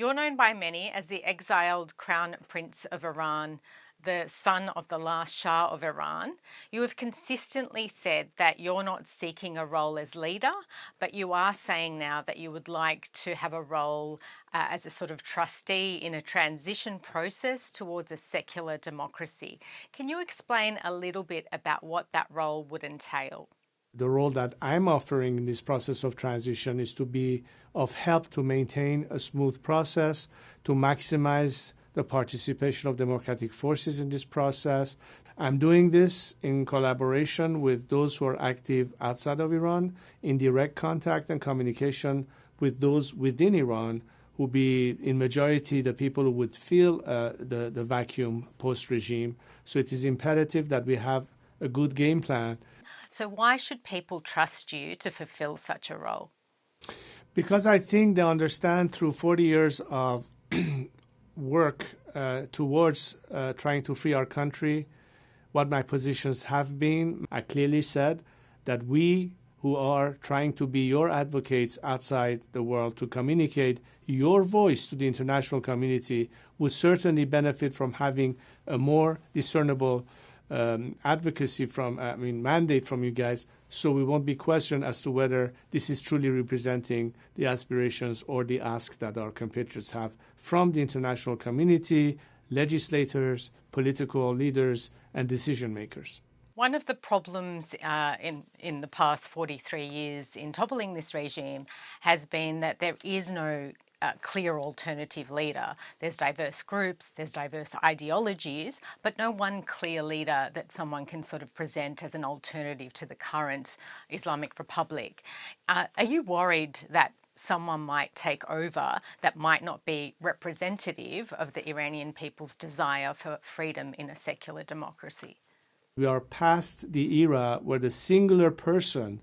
You're known by many as the exiled crown prince of Iran, the son of the last Shah of Iran. You have consistently said that you're not seeking a role as leader, but you are saying now that you would like to have a role uh, as a sort of trustee in a transition process towards a secular democracy. Can you explain a little bit about what that role would entail? The role that I'm offering in this process of transition is to be of help to maintain a smooth process, to maximize the participation of democratic forces in this process. I'm doing this in collaboration with those who are active outside of Iran, in direct contact and communication with those within Iran who be in majority the people who would feel uh, the, the vacuum post-regime. So it is imperative that we have a good game plan so why should people trust you to fulfill such a role? Because I think they understand through 40 years of work uh, towards uh, trying to free our country what my positions have been. I clearly said that we who are trying to be your advocates outside the world to communicate your voice to the international community would certainly benefit from having a more discernible um, advocacy from, I mean, mandate from you guys, so we won't be questioned as to whether this is truly representing the aspirations or the ask that our compatriots have from the international community, legislators, political leaders, and decision makers. One of the problems uh, in, in the past 43 years in toppling this regime has been that there is no a clear alternative leader. There's diverse groups, there's diverse ideologies, but no one clear leader that someone can sort of present as an alternative to the current Islamic Republic. Uh, are you worried that someone might take over that might not be representative of the Iranian people's desire for freedom in a secular democracy? We are past the era where the singular person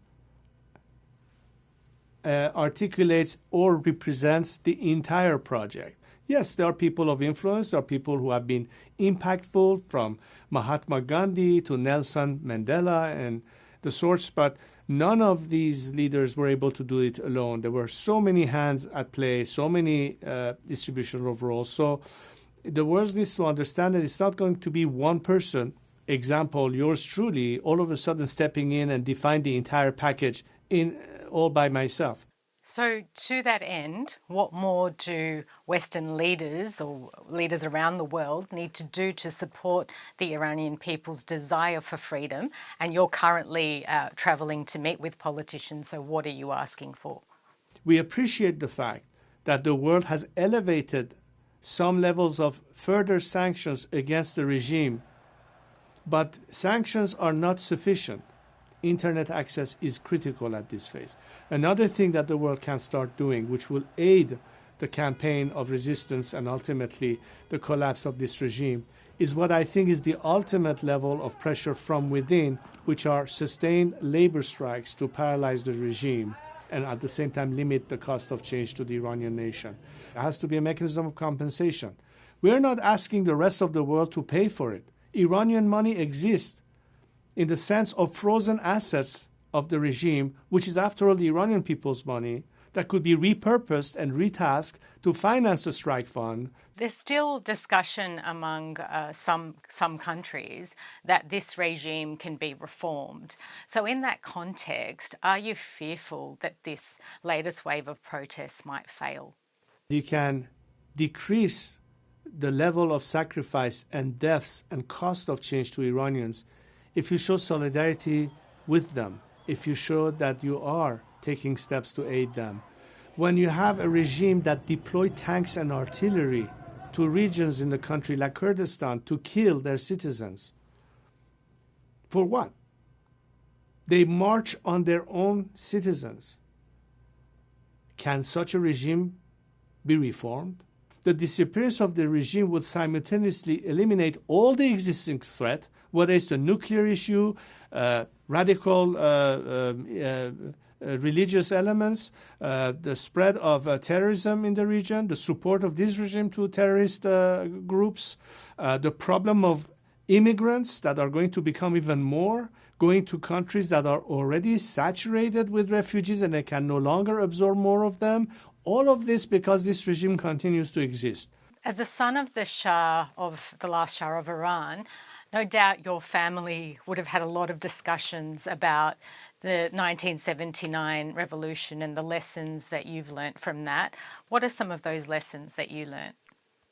uh, articulates or represents the entire project. Yes, there are people of influence, there are people who have been impactful from Mahatma Gandhi to Nelson Mandela and the sorts, but none of these leaders were able to do it alone. There were so many hands at play, so many uh, distribution of roles. So the world needs to understand that it's not going to be one person, example, yours truly, all of a sudden stepping in and define the entire package in all by myself. So, to that end, what more do Western leaders or leaders around the world need to do to support the Iranian people's desire for freedom? And you're currently uh, travelling to meet with politicians, so what are you asking for? We appreciate the fact that the world has elevated some levels of further sanctions against the regime, but sanctions are not sufficient internet access is critical at this phase. Another thing that the world can start doing, which will aid the campaign of resistance and ultimately the collapse of this regime, is what I think is the ultimate level of pressure from within, which are sustained labor strikes to paralyze the regime and at the same time limit the cost of change to the Iranian nation. There has to be a mechanism of compensation. We are not asking the rest of the world to pay for it. Iranian money exists in the sense of frozen assets of the regime, which is after all the Iranian people's money, that could be repurposed and retasked to finance the strike fund. There's still discussion among uh, some some countries that this regime can be reformed. So in that context, are you fearful that this latest wave of protests might fail? You can decrease the level of sacrifice and deaths and cost of change to Iranians if you show solidarity with them, if you show that you are taking steps to aid them, when you have a regime that deploy tanks and artillery to regions in the country like Kurdistan to kill their citizens, for what? They march on their own citizens. Can such a regime be reformed? The disappearance of the regime would simultaneously eliminate all the existing threat, whether it's the nuclear issue, uh, radical uh, um, uh, uh religious elements, uh, the spread of uh, terrorism in the region, the support of this regime to terrorist groups, the problem of immigrants that are going to become even more, going to countries that are already saturated with refugees and they can no longer absorb more of them, All of this because this regime continues to exist. As the son of the Shah of the last Shah of Iran, no doubt your family would have had a lot of discussions about the 1979 revolution and the lessons that you've learnt from that. What are some of those lessons that you learnt?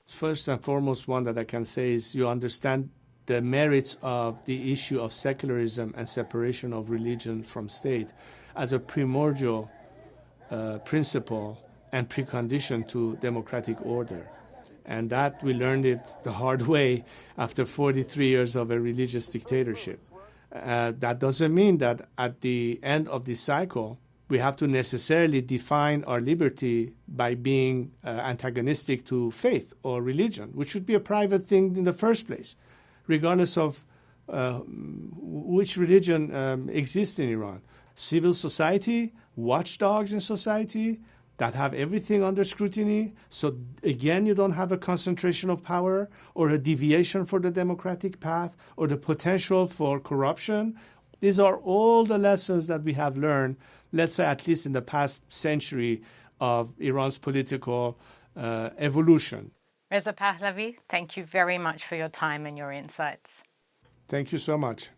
First and foremost, one that I can say is you understand the merits of the issue of secularism and separation of religion from state as a primordial uh, principle and precondition to democratic order. And that we learned it the hard way after 43 years of a religious dictatorship. Uh, that doesn't mean that at the end of this cycle, we have to necessarily define our liberty by being uh, antagonistic to faith or religion, which should be a private thing in the first place, regardless of uh, which religion um, exists in Iran. Civil society, watchdogs in society, that have everything under scrutiny. So again, you don't have a concentration of power or a deviation for the democratic path or the potential for corruption. These are all the lessons that we have learned, let's say at least in the past century of Iran's political uh, evolution. Reza Pahlavi, thank you very much for your time and your insights. Thank you so much.